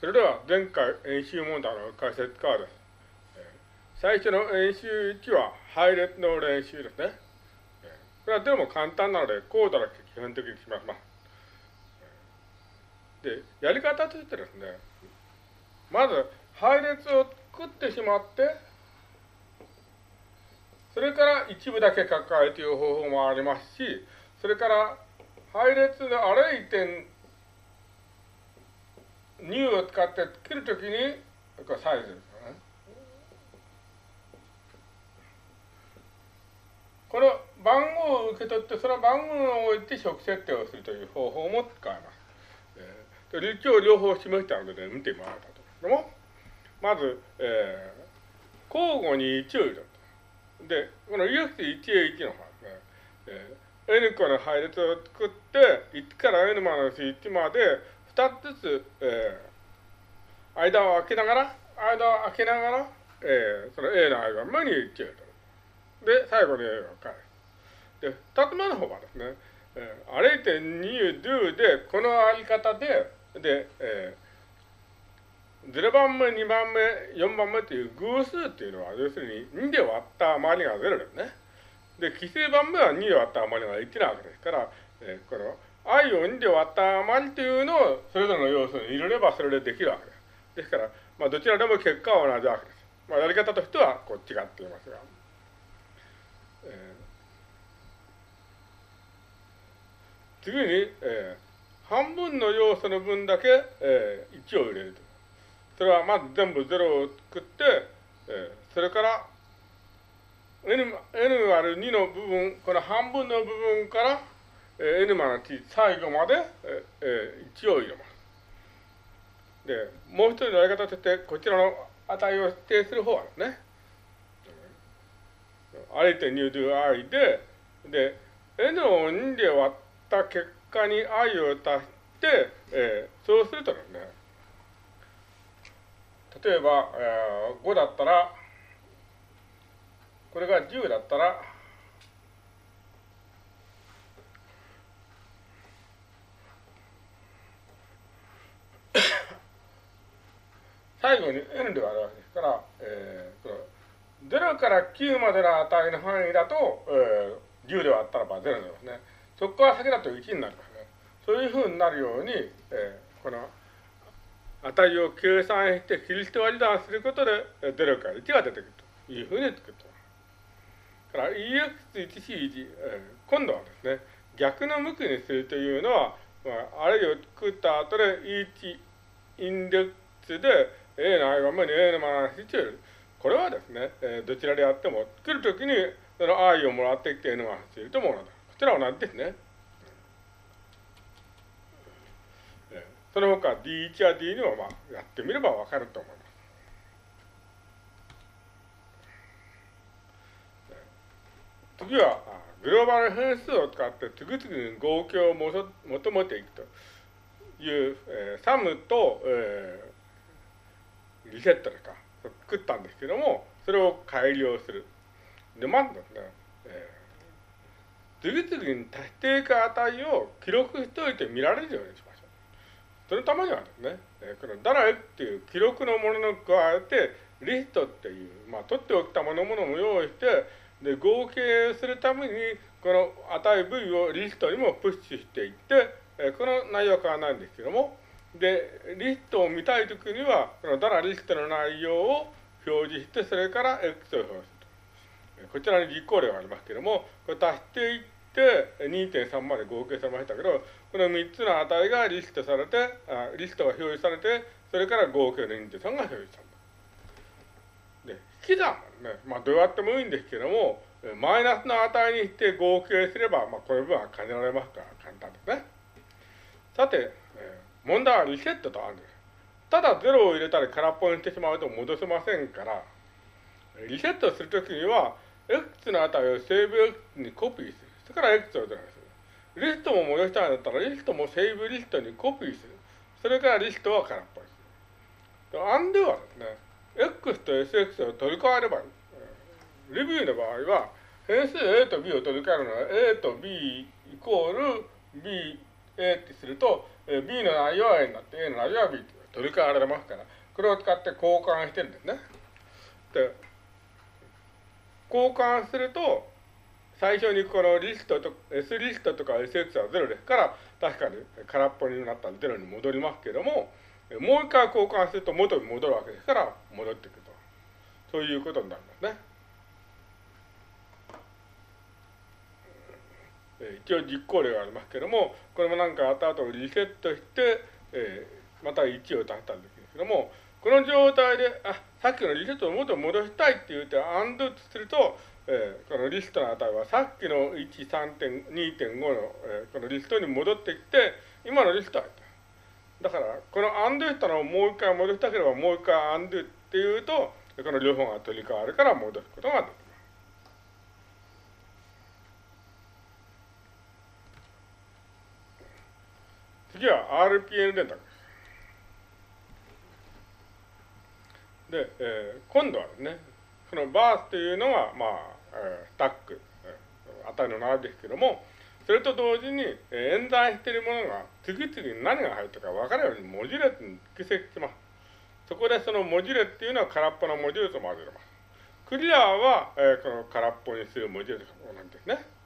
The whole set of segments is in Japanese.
それでは前回演習問題の解説からです。最初の演習1は配列の練習ですね。これはでも簡単なので、コードだけ基本的にします。で、やり方としてですね、まず配列を作ってしまって、それから一部だけ書かえという方法もありますし、それから配列のアレイ点2を使って作るときに、これサイズですよね。この番号を受け取って、その番号を置いて初期設定をするという方法も使えます。えー、一応両方示したので、見てもらったと。でも、まず、えー、交互に1を入れると。で、この EX1A1 の方ですね、えー、N 個の配列を作って、1から N-1 まで、2つずつ、えー、間を空けながら、間を空けながら、えー、その A の間目に1を入れる。で、最後に A を返す。で、2つ目の方はですね、えー、アレイテ2 do で、このあり方で、で、えー、0番目、2番目、4番目という偶数っていうのは、要するに2で割った余りが0ですね。で、奇数番目は2で割った余りが1なわけですから、えー、この i を2で割った余りというのをそれぞれの要素に入れればそれでできるわけです。ですから、まあ、どちらでも結果は同じわけです。まあ、やり方としてはこう違っていますが。えー、次に、えー、半分の要素の分だけ、えー、1を入れると。それはまず全部0を作って、えー、それから n, n 割る2の部分、この半分の部分から、え n マの t 最後まで、ええ1を入れます。で、もう一人のやり方として、こちらの値を指定する方はですね、0.2 do i で、で、n を2で割った結果に i を足して、えー、そうするとね、例えば、えー、5だったら、これが10だったら、最後に n で割るわけですから、えー、0から9までの値の範囲だと、えー、10で割ったらば0になりますね。そこから先だと1になりますね。そういうふうになるように、えー、この値を計算して切り捨て割り算することで、0から1が出てくるというふうに作ってます。から EX1C1、えー、今度はですね、逆の向きにするというのは、まあ、あれを作った後で1インデックスで A の i はまに A のまま1を入れる。これはですね、えー、どちらであっても、作るときに、その愛をもらってきて N が走るとものだ。こちらは同じですね。その他 D1 や D2 をまあやってみればわかると思います。次は、グローバル変数を使って次々に合計を求めていくという、えー、サムと、えー、リセットですか？作ったんですけども、それを改良する。で、まずですね、次々に足していく値を記録しておいて見られるようにしましょう。そのためにはですね、えー、このダラエっていう記録のものを加えて、リストっていう、まあ、取っておきたものものも用意して、で、合計するために、この値 V をリストにもプッシュしていって、えー、この内容は変わらないんですけども、で、リストを見たいときには、このダラリストの内容を表示して、それから X を表示する。こちらに実行例がありますけれども、これ足していって、2.3まで合計されましたけど、この3つの値がリストされて、あリストが表示されて、それから合計の2.3が表示された。で、引き算ね、まあどうやってもいいんですけども、マイナスの値にして合計すれば、まあこれ分は兼ねられますから簡単ですね。さて、え問題はリセットとあるんです。ただ0を入れたり空っぽにしてしまうと戻せませんから、リセットするときには、x の値をセーブ x にコピーする。それから x をゼロにする。リストも戻したいんだったら、リストもセーブリストにコピーする。それからリストは空っぽにする。アンドゥはですね、x と sx を取り替えればいい。レビューの場合は、変数 a と b を取り替えるのは a と b イコール b A ってすると、え B の内容は A になって、A の内容は B って言わ取り替えられますから、これを使って交換してるんですね。で、交換すると、最初にこのリストと、S リストとか SX は0ですから、確かに空っぽになったら0に戻りますけども、もう一回交換すると元に戻るわけですから、戻ってくると。そういうことになりますね。え一応実行例がありますけども、これもなんか後リセットして、えー、また1を出したんですけども、この状態で、あ、さっきのリセットを元に戻したいって言って、アンドすると、えー、このリストの値はさっきの1、3.2.5の、えー、このリストに戻ってきて、今のリストはだから、このアンドしたのをもう一回戻したければ、もう一回アンドっていうと、この両方が取り替わるから戻すことができます。次は RPN 電卓です。で、えー、今度はですね、そのバースというのは、まあ、えー、スタック、えー、値の並びですけども、それと同時に、えー、演算しているものが次々に何が入ったか分かるように文字列に蓄積します。そこでその文字列っていうのは空っぽの文字列を混ぜます。クリアは、えー、この空っぽにする文字列なんですね。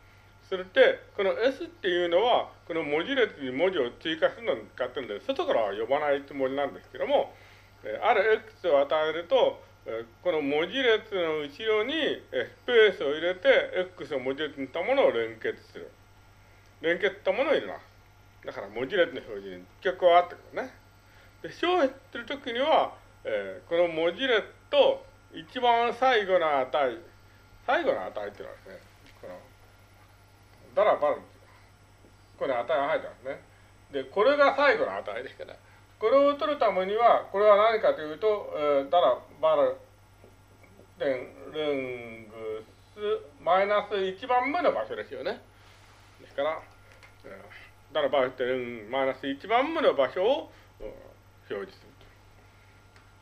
それで、この S っていうのは、この文字列に文字を追加するのに使ってるんで、外からは呼ばないつもりなんですけども、ある X を与えると、この文字列の後ろにスペースを入れて、X を文字列にしたものを連結する。連結したものを入れます。だから文字列の表示に結構あってくるね。で、消費するときには、えー、この文字列と一番最後の値、最後の値っていうのはですね、ダラバルこれ値が入ってますね。で、これが最後の値ですから、これを取るためには、これは何かというと、えー、ダラバル点ルングスマイナス1番目の場所ですよね。ですから、えー、ダラバル点マイナス1番目の場所を表示する。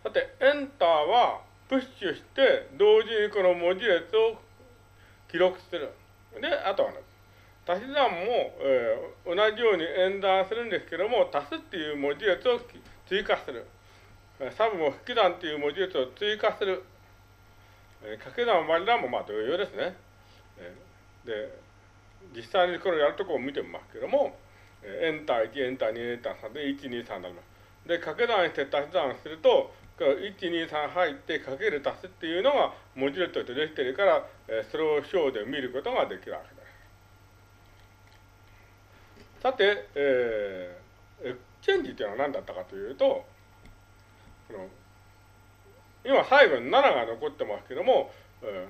さて、エンターはプッシュして同時にこの文字列を記録する。で、あとはね、足し算も、えー、同じように演算するんですけども、足すっていう文字列を追加する。サブも引き算っていう文字列を追加する。えー、掛け算割り算もまあ同様ですね。えー、で、実際にこれやるとこを見てみますけども、えエンター1、エンター2、エンター3で1、2、3になります。で、掛け算して足し算すると、1、2、3入ってかける足すっていうのが文字列としてできてるから、えー、それを表で見ることができるわけです。さて、えー、エクチェンジというのは何だったかというと、この今最後に7が残ってますけども、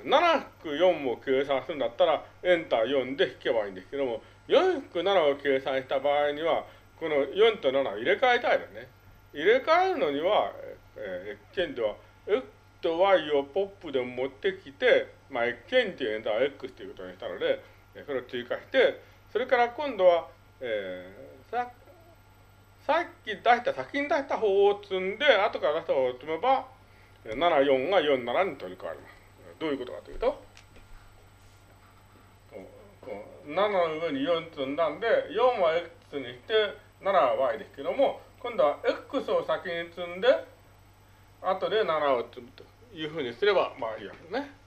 7引く4を計算するんだったら、エンター4で引けばいいんですけども、4-7を計算した場合には、この4と7を入れ替えたいですね。入れ替えるのには、えー、エクチェンジは X と Y をポップで持ってきて、まあ、 exchange enter X ということにしたので、それを追加して、それから今度はえー、ささっき出した先に出した方を積んで後から出した方を積めば74が47に取り替わります。どういうことかというと7の上に4積んだんで4は x にして7は y ですけども今度は x を先に積んで後で7を積むというふうにすればまあいいわけですね。